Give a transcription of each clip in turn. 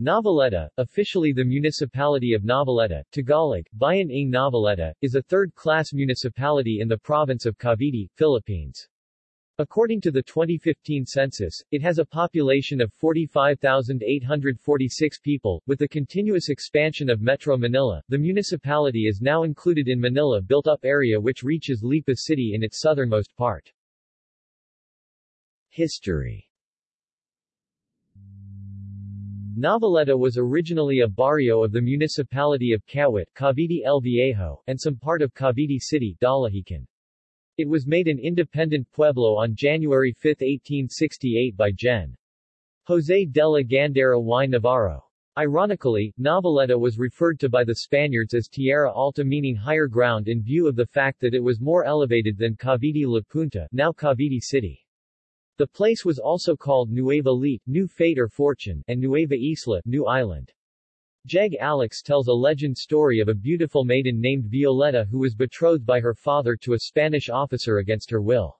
Noveleta, officially the municipality of Noveleta, Tagalog, Bayan ng Noveleta, is a third-class municipality in the province of Cavite, Philippines. According to the 2015 census, it has a population of 45,846 people. With the continuous expansion of Metro Manila, the municipality is now included in Manila built-up area which reaches Lipa City in its southernmost part. History Noveleta was originally a barrio of the municipality of Kawit, Cavite El Viejo, and some part of Cavite City, Dalahican. It was made an independent pueblo on January 5, 1868 by Gen. José de la Gandara y Navarro. Ironically, Noveleta was referred to by the Spaniards as Tierra Alta meaning higher ground in view of the fact that it was more elevated than Cavite La Punta, now Cavite City. The place was also called Nueva Leyte, New Fate or Fortune, and Nueva Isla, New Island. Jeg Alex tells a legend story of a beautiful maiden named Violeta who was betrothed by her father to a Spanish officer against her will.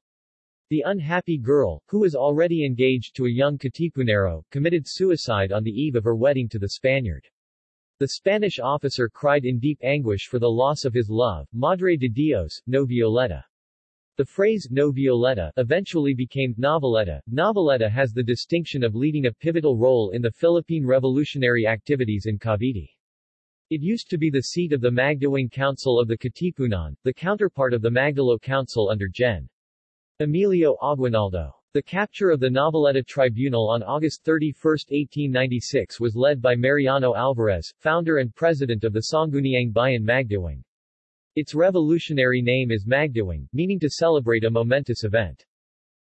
The unhappy girl, who was already engaged to a young Katipunero, committed suicide on the eve of her wedding to the Spaniard. The Spanish officer cried in deep anguish for the loss of his love, Madre de Dios, no Violeta. The phrase no Violeta eventually became noveleta. Noveleta has the distinction of leading a pivotal role in the Philippine revolutionary activities in Cavite. It used to be the seat of the Magdiwang Council of the Katipunan, the counterpart of the Magdalo Council under Gen. Emilio Aguinaldo. The capture of the Noveleta Tribunal on August 31, 1896 was led by Mariano Alvarez, founder and president of the Sangguniang Bayan Magdiwang. Its revolutionary name is Magdiwang, meaning to celebrate a momentous event.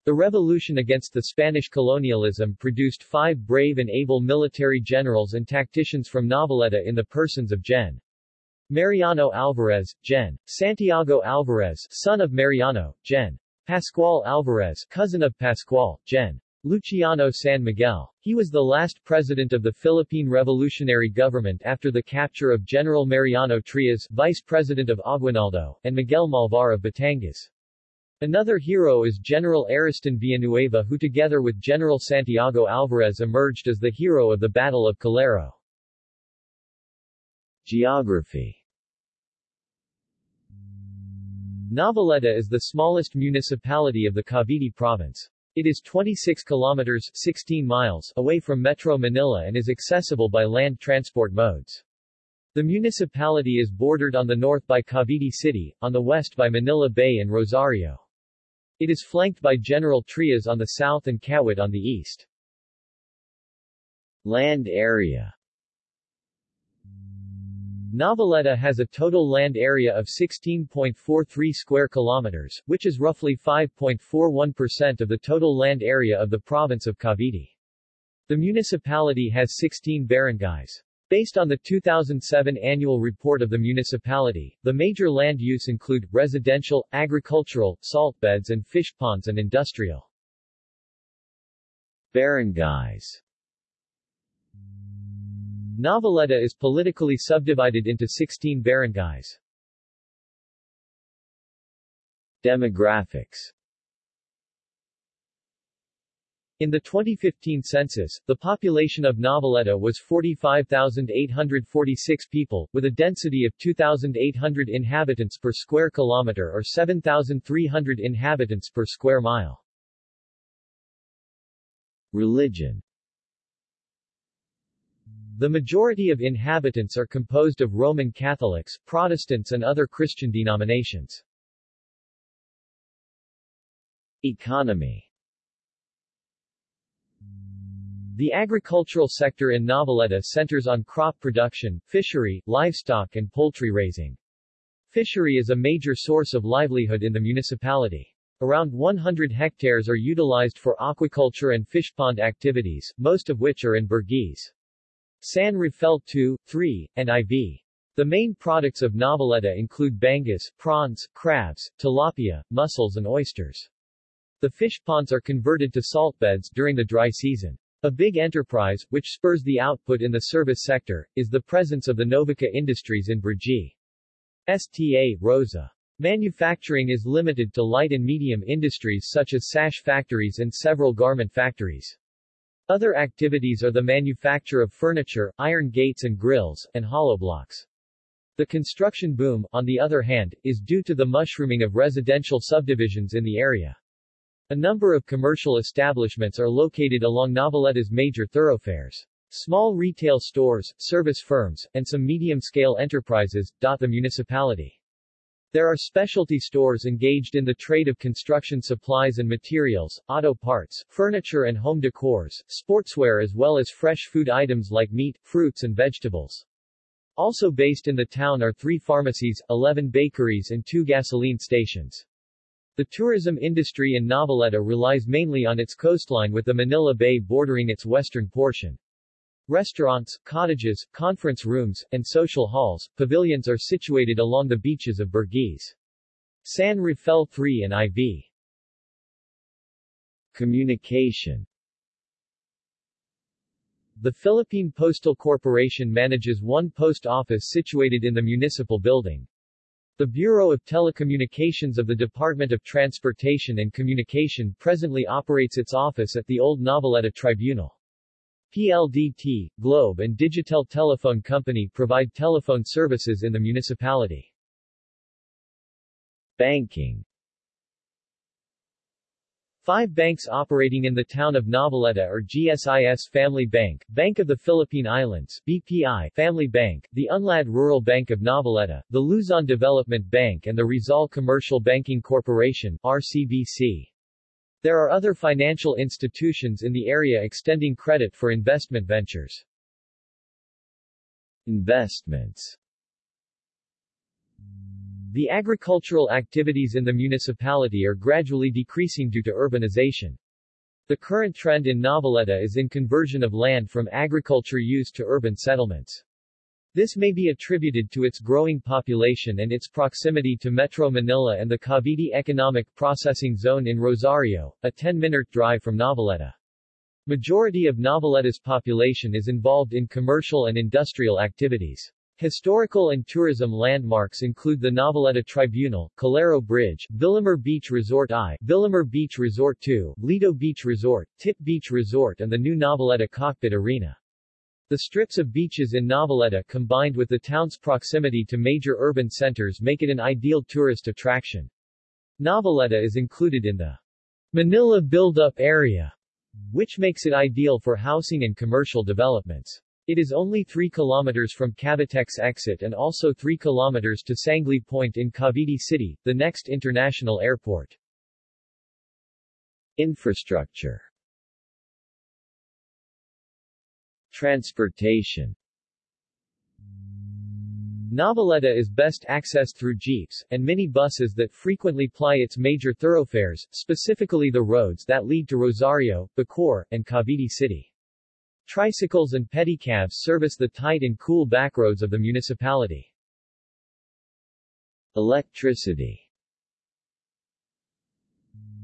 The revolution against the Spanish colonialism produced five brave and able military generals and tacticians from Noveleta in the persons of Gen. Mariano Alvarez, Gen. Santiago Alvarez, son of Mariano, Gen. Pascual Alvarez, cousin of Pascual, Gen. Luciano San Miguel. He was the last president of the Philippine Revolutionary Government after the capture of General Mariano Trias, vice president of Aguinaldo, and Miguel Malvar of Batangas. Another hero is General Ariston Villanueva who together with General Santiago Alvarez emerged as the hero of the Battle of Calero. Geography Noveleta is the smallest municipality of the Cavite province. It is 26 kilometers 16 miles away from Metro Manila and is accessible by land transport modes. The municipality is bordered on the north by Cavite City, on the west by Manila Bay and Rosario. It is flanked by General Trias on the south and Kawit on the east. Land area Noveleta has a total land area of 16.43 square kilometers, which is roughly 5.41% of the total land area of the province of Cavite. The municipality has 16 barangays. Based on the 2007 annual report of the municipality, the major land use include residential, agricultural, salt beds and fish ponds and industrial. Barangays Noveleta is politically subdivided into 16 barangays. Demographics in the 2015 census, the population of Noveleta was 45,846 people, with a density of 2,800 inhabitants per square kilometer or 7,300 inhabitants per square mile. Religion the majority of inhabitants are composed of Roman Catholics, Protestants and other Christian denominations. Economy The agricultural sector in Noveleta centers on crop production, fishery, livestock and poultry raising. Fishery is a major source of livelihood in the municipality. Around 100 hectares are utilized for aquaculture and fish pond activities, most of which are in Burgis. San Rafael 2, 3, and IV. The main products of Noveleta include bangus, prawns, crabs, tilapia, mussels and oysters. The fish ponds are converted to salt beds during the dry season. A big enterprise, which spurs the output in the service sector, is the presence of the Novica Industries in Brgy. Sta. Rosa. Manufacturing is limited to light and medium industries such as sash factories and several garment factories. Other activities are the manufacture of furniture, iron gates and grills, and hollow blocks. The construction boom, on the other hand, is due to the mushrooming of residential subdivisions in the area. A number of commercial establishments are located along Noveleta's major thoroughfares. Small retail stores, service firms, and some medium-scale enterprises, dot the municipality. There are specialty stores engaged in the trade of construction supplies and materials, auto parts, furniture and home decors, sportswear as well as fresh food items like meat, fruits and vegetables. Also based in the town are three pharmacies, 11 bakeries and two gasoline stations. The tourism industry in Noveleta relies mainly on its coastline with the Manila Bay bordering its western portion. Restaurants, cottages, conference rooms, and social halls, pavilions are situated along the beaches of Burgis. San Rafael 3 and IV. Communication The Philippine Postal Corporation manages one post office situated in the municipal building. The Bureau of Telecommunications of the Department of Transportation and Communication presently operates its office at the Old Noveleta Tribunal. PLDT, Globe and Digitel Telephone Company provide telephone services in the municipality. Banking Five banks operating in the town of Noveleta are GSIS Family Bank, Bank of the Philippine Islands BPI Family Bank, the Unlad Rural Bank of Noveleta, the Luzon Development Bank and the Rizal Commercial Banking Corporation RCBC. There are other financial institutions in the area extending credit for investment ventures. Investments The agricultural activities in the municipality are gradually decreasing due to urbanization. The current trend in Noveleta is in conversion of land from agriculture use to urban settlements. This may be attributed to its growing population and its proximity to Metro Manila and the Cavite Economic Processing Zone in Rosario, a 10-minute drive from Noveleta. Majority of Noveleta's population is involved in commercial and industrial activities. Historical and tourism landmarks include the Noveleta Tribunal, Calero Bridge, Villamor Beach Resort I, Villamor Beach Resort II, Lido Beach Resort, Tip Beach Resort and the new Noveleta Cockpit Arena. The strips of beaches in Noveleta combined with the town's proximity to major urban centers make it an ideal tourist attraction. Noveleta is included in the Manila Build-Up Area, which makes it ideal for housing and commercial developments. It is only 3 kilometers from Cavitex exit and also 3 kilometers to Sangley Point in Cavite City, the next international airport. Infrastructure Transportation Noveleta is best accessed through jeeps, and mini buses that frequently ply its major thoroughfares, specifically the roads that lead to Rosario, Bacoor, and Cavite City. Tricycles and pedicabs service the tight and cool backroads of the municipality. Electricity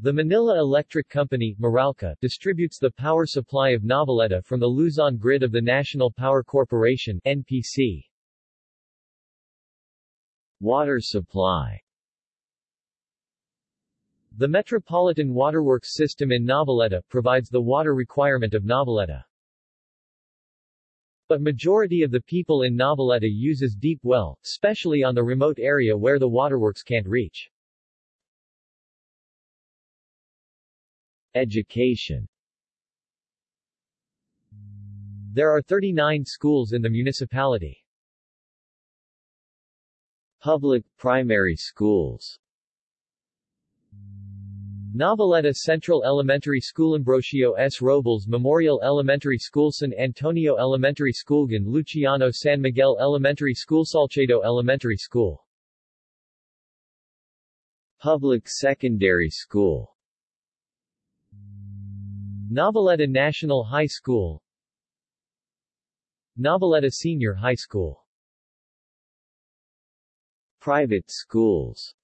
the Manila Electric Company Meralco, distributes the power supply of Noveleta from the Luzon grid of the National Power Corporation NPC. Water supply The Metropolitan Waterworks system in Noveleta provides the water requirement of Noveleta. But majority of the people in Noveleta uses deep well, especially on the remote area where the waterworks can't reach. Education There are 39 schools in the municipality. Public primary schools Noveleta Central Elementary School Ambrosio S. Robles Memorial Elementary School San Antonio Elementary School Gan Luciano San Miguel Elementary School Salcedo Elementary School Public Secondary School Noveleta National High School. Noveleta Senior High School. Private schools.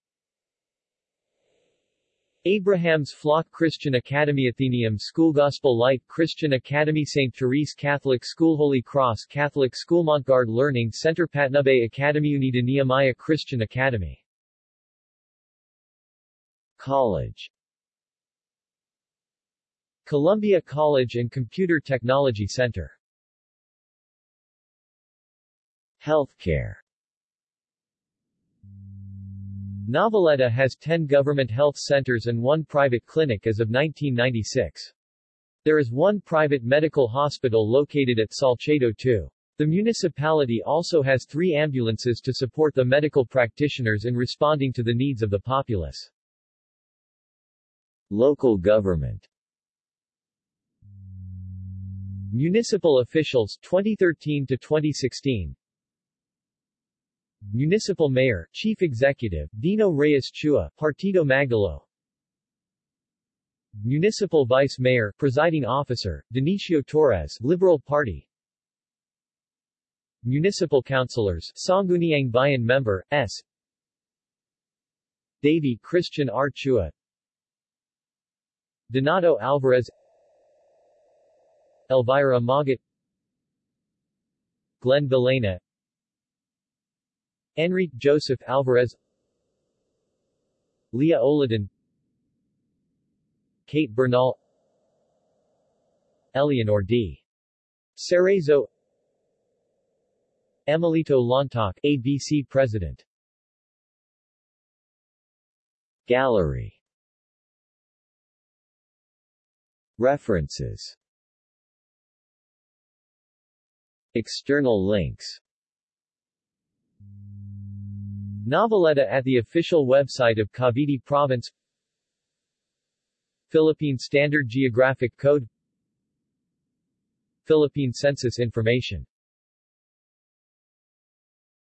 Abraham's Flock Christian Academy Athenaeum School Gospel Light Christian Academy St. Therese Catholic School Holy Cross Catholic School Montgard Learning Center Patnubay Academy Unida Nehemiah Christian Academy. College Columbia College and Computer Technology Center Healthcare Noveleta has 10 government health centers and one private clinic as of 1996. There is one private medical hospital located at Salcedo too. The municipality also has three ambulances to support the medical practitioners in responding to the needs of the populace. Local government Municipal officials 2013 to 2016 Municipal Mayor, Chief Executive, Dino Reyes Chua, Partido Magdalo Municipal Vice Mayor, Presiding Officer, Dionisio Torres, Liberal Party Municipal Councilors, Sangguniang Bayan Member, S. Davy Christian R. Chua Donato Alvarez Elvira Magat Glenn Villena Enrique Joseph Alvarez Leah Oladan Kate Bernal Eleanor D. Cerezo Emilito Lontoc ABC President. Gallery. References External links. Noveleta at the official website of Cavite Province. Philippine Standard Geographic Code. Philippine Census Information